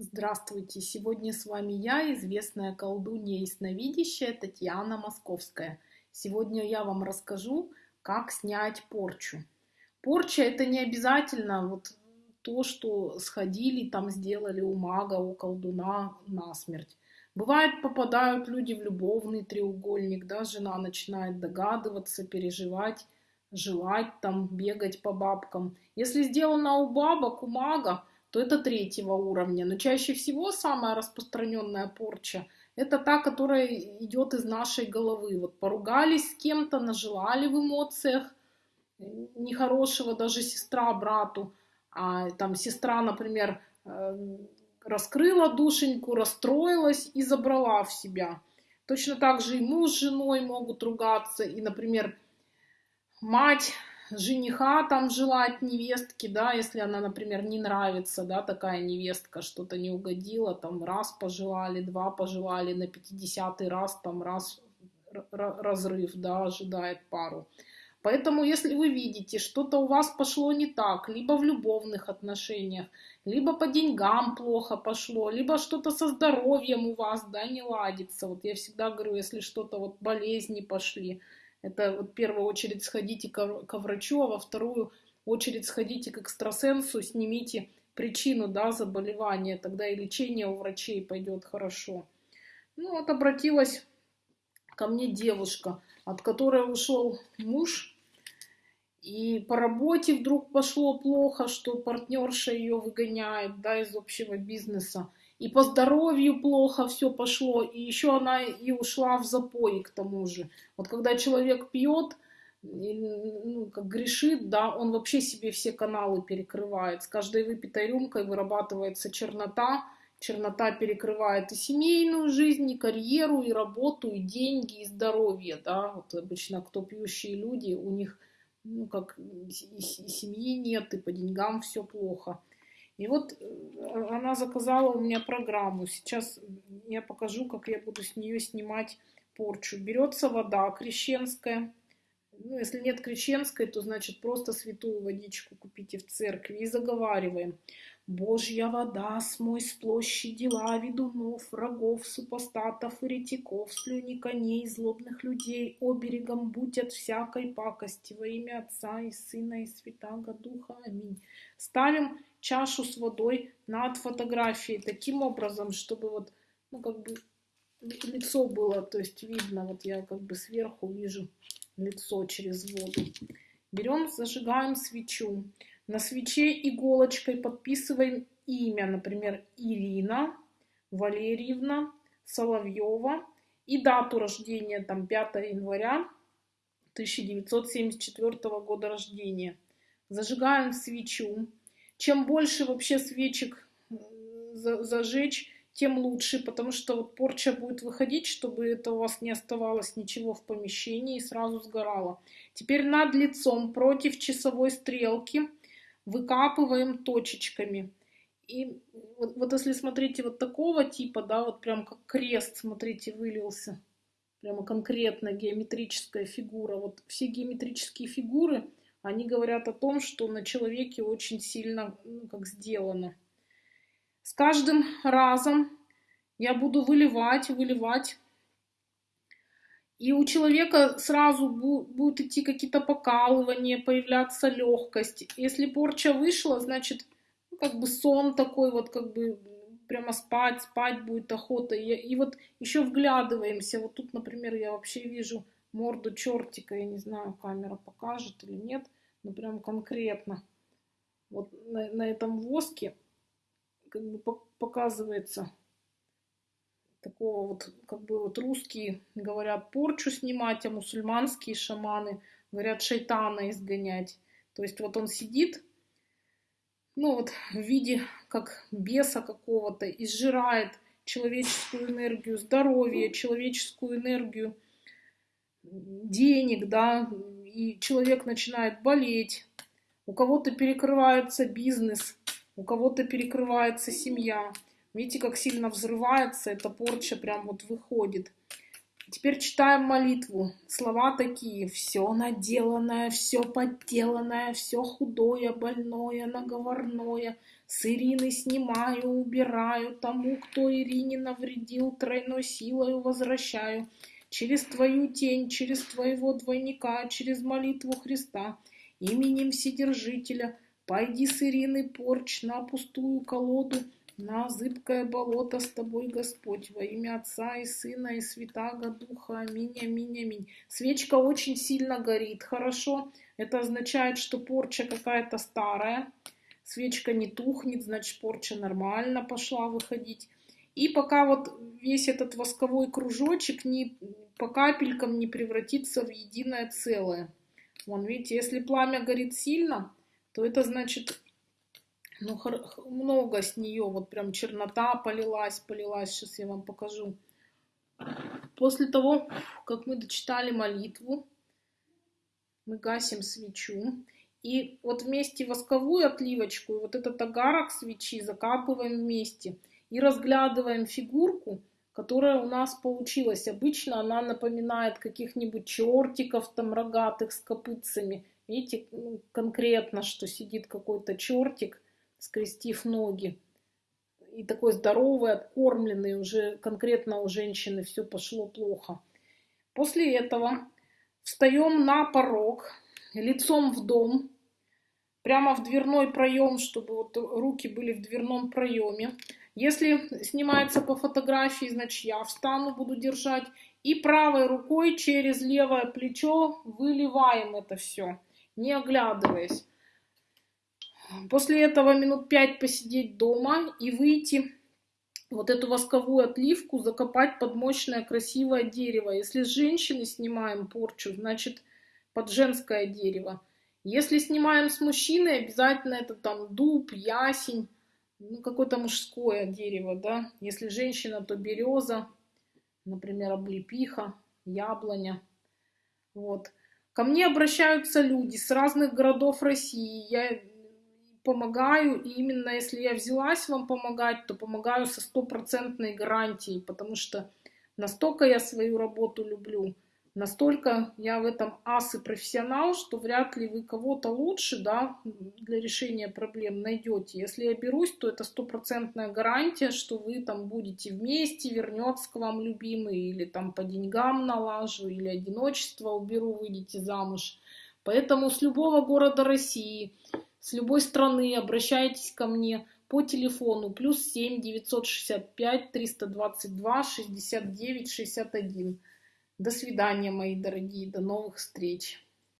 Здравствуйте! Сегодня с вами я, известная колдунья и сновидящая Татьяна Московская. Сегодня я вам расскажу, как снять порчу. Порча это не обязательно вот то, что сходили, там сделали у мага, у колдуна насмерть. Бывает, попадают люди в любовный треугольник, да, жена начинает догадываться, переживать, желать там, бегать по бабкам. Если сделано у бабок, у мага, то это третьего уровня. Но чаще всего самая распространенная порча – это та, которая идет из нашей головы. Вот поругались с кем-то, нажелали в эмоциях нехорошего даже сестра брату, а там сестра, например, эм, раскрыла душеньку, расстроилась и забрала в себя. Точно так же и муж с женой могут ругаться, и, например, мать жениха там желать невестки, да, если она, например, не нравится, да, такая невестка, что-то не угодила, там раз пожелали, два пожелали, на 50 раз там раз разрыв, да, ожидает пару. Поэтому, если вы видите, что-то у вас пошло не так, либо в любовных отношениях, либо по деньгам плохо пошло, либо что-то со здоровьем у вас, да, не ладится. Вот я всегда говорю, если что-то вот болезни пошли, это вот в первую очередь сходите ко, врачу, а во вторую очередь сходите к экстрасенсу, снимите причину да, заболевания, тогда и лечение у врачей пойдет хорошо. Ну вот обратилась ко мне девушка, от которой ушел муж, и по работе вдруг пошло плохо, что партнерша ее выгоняет да, из общего бизнеса и по здоровью плохо все пошло, и еще она и ушла в запой к тому же. Вот когда человек пьет, ну, как грешит, да, он вообще себе все каналы перекрывает. С каждой выпитой рюмкой вырабатывается чернота, чернота перекрывает и семейную жизнь, и карьеру, и работу, и деньги, и здоровье, да, вот обычно кто пьющие люди, у них, ну, как и семьи нет, и по деньгам все плохо. И вот э, она заказала у меня программу. Сейчас я покажу, как я буду с нее снимать порчу. Берется вода крещенская. Ну, если нет крещенской, то значит просто святую водичку купите в церкви и заговариваем. Божья вода, смой с площади дела ведунов, врагов, супостатов, еретиков, слюни коней, злобных людей, оберегом будь от всякой пакости во имя Отца и Сына и Святаго Духа. Аминь. Ставим чашу с водой над фотографией таким образом, чтобы вот, ну, как бы лицо было, то есть видно, вот я как бы сверху вижу лицо через воду. Берем, зажигаем свечу. На свече иголочкой подписываем имя, например, Ирина Валерьевна Соловьева и дату рождения, там 5 января 1974 года рождения. Зажигаем свечу, чем больше вообще свечек зажечь, тем лучше, потому что вот порча будет выходить, чтобы это у вас не оставалось ничего в помещении и сразу сгорало. Теперь над лицом против часовой стрелки выкапываем точечками. И вот, вот если смотрите вот такого типа, да, вот прям как крест, смотрите, вылился. Прямо конкретно геометрическая фигура. Вот все геометрические фигуры – они говорят о том, что на человеке очень сильно ну, как сделано. С каждым разом я буду выливать, выливать. И у человека сразу будут идти какие-то покалывания, появляться легкость. Если порча вышла, значит, ну, как бы сон такой вот, как бы прямо спать, спать будет охота. И, и вот еще вглядываемся. Вот тут, например, я вообще вижу морду чертика, я не знаю, камера покажет или нет, но прям конкретно. Вот на, на этом воске как бы показывается такого вот, как бы вот русские говорят порчу снимать, а мусульманские шаманы говорят шайтана изгонять. То есть вот он сидит, ну вот в виде как беса какого-то, изжирает человеческую энергию, здоровье, человеческую энергию, денег, да, и человек начинает болеть, у кого-то перекрывается бизнес, у кого-то перекрывается семья. Видите, как сильно взрывается, эта порча прям вот выходит. Теперь читаем молитву. Слова такие. Все наделанное, все подделанное, все худое, больное, наговорное. С Ирины снимаю, убираю. Тому, кто Ирине навредил, тройной силою возвращаю. Через твою тень, через твоего двойника, через молитву Христа, именем Вседержителя, пойди с Ирины порч на пустую колоду, на зыбкое болото с тобой, Господь, во имя Отца и Сына и Святаго Духа. Аминь, аминь, аминь. Свечка очень сильно горит, хорошо. Это означает, что порча какая-то старая. Свечка не тухнет, значит порча нормально пошла выходить. И пока вот весь этот восковой кружочек не, по капелькам не превратится в единое целое. Вон, видите, если пламя горит сильно, то это значит ну, много с нее, вот прям чернота полилась, полилась, сейчас я вам покажу. После того, как мы дочитали молитву, мы гасим свечу. И вот вместе восковую отливочку и вот этот огарок свечи закапываем вместе. И разглядываем фигурку, которая у нас получилась. Обычно она напоминает каких-нибудь чертиков там рогатых с копытцами. Видите, ну, конкретно, что сидит какой-то чертик – скрестив ноги. И такой здоровый, откормленный, уже конкретно у женщины все пошло плохо. После этого встаем на порог, лицом в дом, прямо в дверной проем, чтобы вот руки были в дверном проеме. Если снимается по фотографии, значит я встану, буду держать. И правой рукой через левое плечо выливаем это все, не оглядываясь. После этого минут пять посидеть дома и выйти вот эту восковую отливку закопать под мощное красивое дерево. Если с женщины снимаем порчу, значит под женское дерево. Если снимаем с мужчины, обязательно это там дуб, ясень, ну какое-то мужское дерево, да. Если женщина, то береза, например, облепиха, яблоня. Вот. Ко мне обращаются люди с разных городов России. Я помогаю, и именно если я взялась вам помогать, то помогаю со стопроцентной гарантией, потому что настолько я свою работу люблю, настолько я в этом ас и профессионал, что вряд ли вы кого-то лучше да, для решения проблем найдете. Если я берусь, то это стопроцентная гарантия, что вы там будете вместе, вернется к вам любимый, или там по деньгам налажу, или одиночество уберу, выйдете замуж. Поэтому с любого города России с любой страны обращайтесь ко мне по телефону плюс 7 965 322 69 61. До свидания, мои дорогие, до новых встреч.